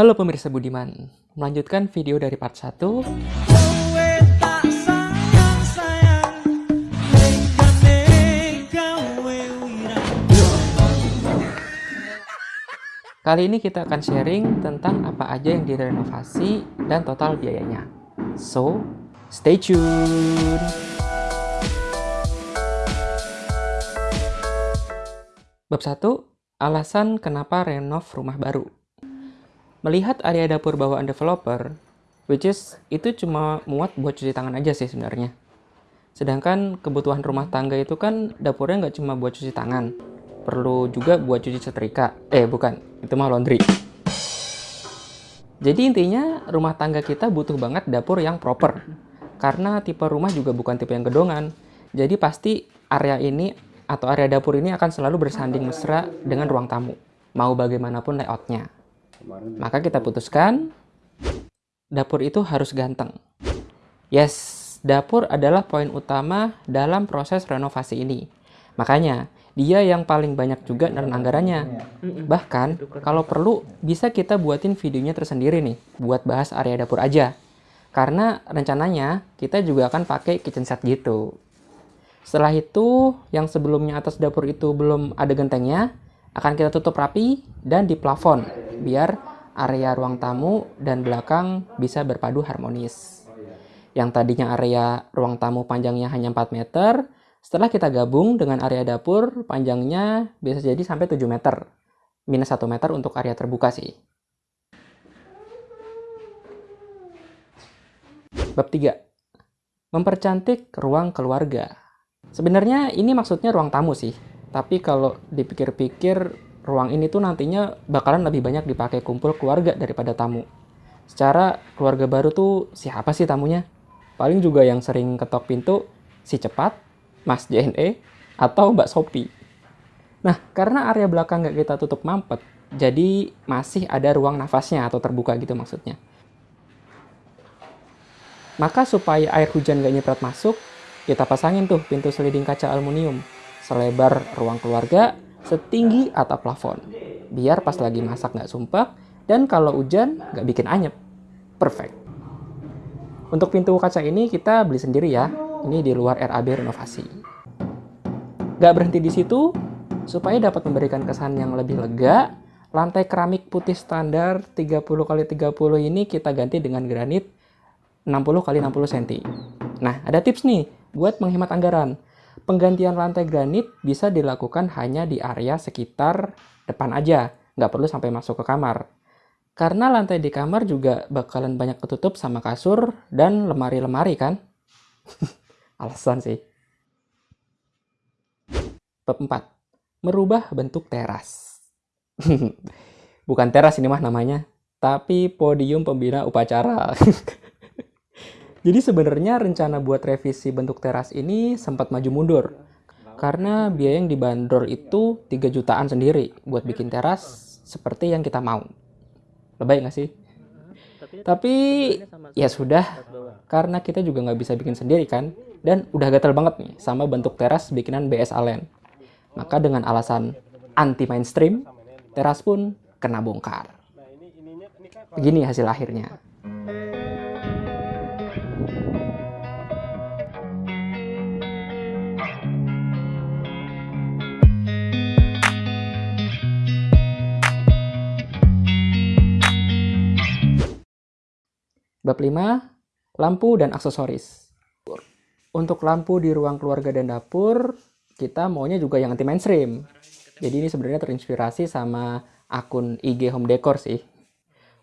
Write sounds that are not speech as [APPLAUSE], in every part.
Halo pemirsa Budiman, melanjutkan video dari part 1 Kali ini kita akan sharing tentang apa aja yang direnovasi dan total biayanya. So, stay tune! Bab 1, alasan kenapa renov rumah baru. Melihat area dapur bawaan developer, which is itu cuma muat buat cuci tangan aja sih sebenarnya. Sedangkan kebutuhan rumah tangga itu kan dapurnya nggak cuma buat cuci tangan, perlu juga buat cuci setrika. Eh, bukan, itu mah laundry. Jadi intinya rumah tangga kita butuh banget dapur yang proper. Karena tipe rumah juga bukan tipe yang gedongan. Jadi pasti area ini atau area dapur ini akan selalu bersanding mesra dengan ruang tamu. Mau bagaimanapun layoutnya. Maka kita putuskan dapur itu harus ganteng. Yes, dapur adalah poin utama dalam proses renovasi ini. Makanya, dia yang paling banyak juga dan anggarannya. Bahkan, kalau perlu, bisa kita buatin videonya tersendiri nih, buat bahas area dapur aja. Karena rencananya, kita juga akan pakai kitchen set gitu. Setelah itu, yang sebelumnya atas dapur itu belum ada gentengnya, akan kita tutup rapi dan di plafon, biar area ruang tamu dan belakang bisa berpadu harmonis. Yang tadinya area ruang tamu panjangnya hanya 4 meter, setelah kita gabung dengan area dapur, panjangnya bisa jadi sampai 7 meter. Minus 1 meter untuk area terbuka sih. Bab 3. Mempercantik ruang keluarga. Sebenarnya ini maksudnya ruang tamu sih. Tapi kalau dipikir-pikir, ruang ini tuh nantinya bakalan lebih banyak dipakai kumpul keluarga daripada tamu. Secara keluarga baru tuh siapa sih tamunya? Paling juga yang sering ketok pintu si cepat Mas JNE, atau Mbak Sopi. Nah, karena area belakang nggak kita tutup mampet, jadi masih ada ruang nafasnya atau terbuka gitu maksudnya. Maka supaya air hujan nggak nyeprat masuk, kita pasangin tuh pintu sliding kaca aluminium selebar ruang keluarga setinggi atap plafon. Biar pas lagi masak nggak sumpah, dan kalau hujan nggak bikin anyep. Perfect. Untuk pintu kaca ini kita beli sendiri ya, ini di luar RAB renovasi. Gak berhenti di situ, supaya dapat memberikan kesan yang lebih lega, lantai keramik putih standar 30 x 30 ini kita ganti dengan granit 60 x 60 cm. Nah, ada tips nih buat menghemat anggaran. Penggantian lantai granit bisa dilakukan hanya di area sekitar depan aja, nggak perlu sampai masuk ke kamar. Karena lantai di kamar juga bakalan banyak ketutup sama kasur dan lemari-lemari kan? [LAUGHS] alasan sih. Bab 4. Merubah bentuk teras. [LAUGHS] Bukan teras ini mah namanya, tapi podium pembina upacara. [LAUGHS] Jadi sebenarnya rencana buat revisi bentuk teras ini sempat maju mundur. Karena biaya yang dibanderol itu 3 jutaan sendiri buat bikin teras seperti yang kita mau. Lebay nggak sih? Tapi ya sudah, karena kita juga nggak bisa bikin sendiri kan dan udah gatel banget nih sama bentuk teras bikinan BS Allen. Maka dengan alasan anti mainstream, teras pun kena bongkar. Begini hasil akhirnya. Bab 5, lampu dan aksesoris. Untuk lampu di ruang keluarga dan dapur, kita maunya juga yang anti mainstream. Jadi ini sebenarnya terinspirasi sama akun IG Home Decor sih.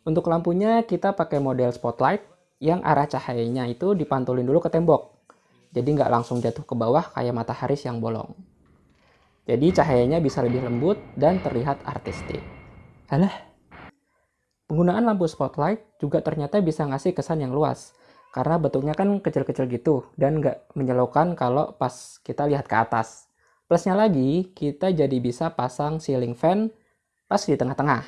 Untuk lampunya kita pakai model spotlight yang arah cahayanya itu dipantulin dulu ke tembok. Jadi nggak langsung jatuh ke bawah kayak matahari yang bolong. Jadi cahayanya bisa lebih lembut dan terlihat artistik. Alah, penggunaan lampu spotlight juga ternyata bisa ngasih kesan yang luas karena bentuknya kan kecil-kecil gitu dan nggak menyelaukan kalau pas kita lihat ke atas. Plusnya lagi, kita jadi bisa pasang ceiling fan pas di tengah-tengah.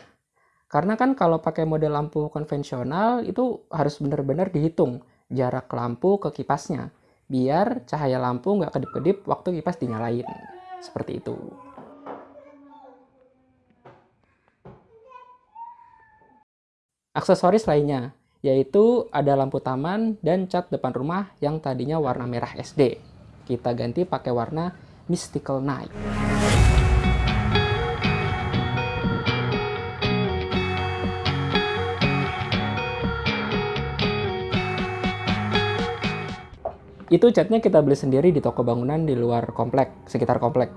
Karena kan kalau pakai model lampu konvensional itu harus benar-benar dihitung jarak lampu ke kipasnya. Biar cahaya lampu nggak kedip-kedip waktu kipas dinyalain. Seperti itu. Aksesoris lainnya, yaitu ada lampu taman dan cat depan rumah yang tadinya warna merah SD. Kita ganti pakai warna Mystical Night. Itu catnya kita beli sendiri di toko bangunan di luar komplek, sekitar komplek.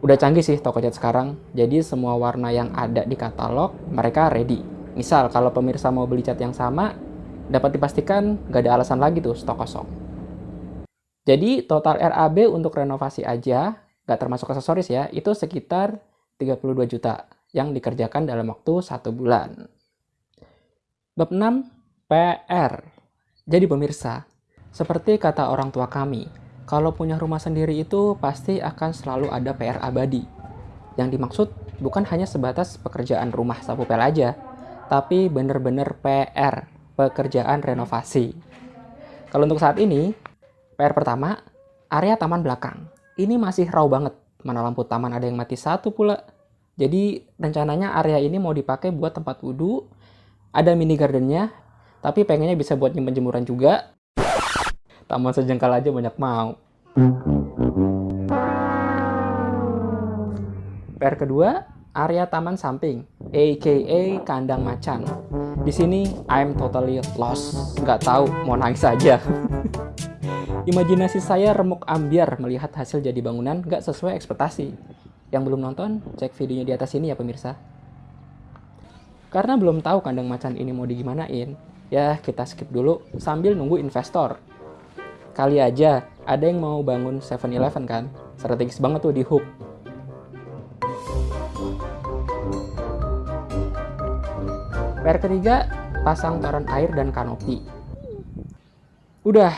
Udah canggih sih toko cat sekarang, jadi semua warna yang ada di katalog mereka ready. Misal kalau pemirsa mau beli cat yang sama, dapat dipastikan nggak ada alasan lagi tuh stok kosong. Jadi total RAB untuk renovasi aja, nggak termasuk aksesoris ya, itu sekitar 32 juta yang dikerjakan dalam waktu satu bulan. Bab 6, PR. Jadi pemirsa, seperti kata orang tua kami, kalau punya rumah sendiri itu pasti akan selalu ada PR abadi. Yang dimaksud bukan hanya sebatas pekerjaan rumah sapu pel aja, tapi bener-bener PR, pekerjaan renovasi. Kalau untuk saat ini, PR pertama, area taman belakang. Ini masih raw banget, mana lampu taman ada yang mati satu pula. Jadi rencananya area ini mau dipakai buat tempat wudhu, ada mini gardennya, tapi pengennya bisa buat nyimpen jemuran juga, Taman sejengkal aja banyak mau. PR kedua, area taman samping, aka kandang macan. Di sini I'm totally lost, nggak tahu mau nangis saja. [LAUGHS] Imajinasi saya remuk ambiar melihat hasil jadi bangunan nggak sesuai ekspektasi. Yang belum nonton, cek videonya di atas ini ya pemirsa. Karena belum tahu kandang macan ini mau digimanain, ya kita skip dulu sambil nunggu investor Kali aja ada yang mau bangun 7-Eleven kan? Strategis banget tuh di hook. PR ketiga, pasang toren air dan kanopi. Udah,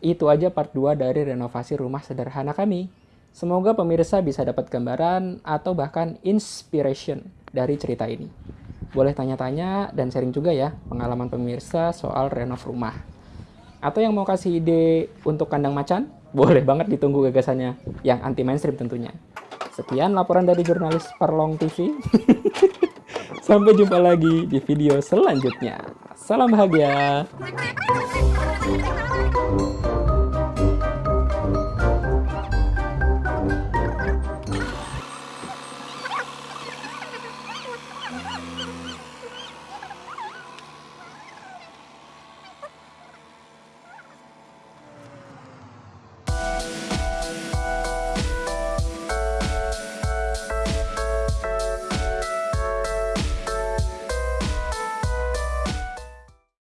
itu aja part 2 dari renovasi rumah sederhana kami. Semoga pemirsa bisa dapat gambaran atau bahkan inspiration dari cerita ini. Boleh tanya-tanya dan sharing juga ya pengalaman pemirsa soal renov rumah. Atau yang mau kasih ide untuk kandang macan? [LAUGHS] Boleh banget ditunggu gagasannya yang anti mainstream tentunya. Sekian laporan dari jurnalis Perlong TV. [LAUGHS] Sampai jumpa lagi di video selanjutnya. Salam bahagia.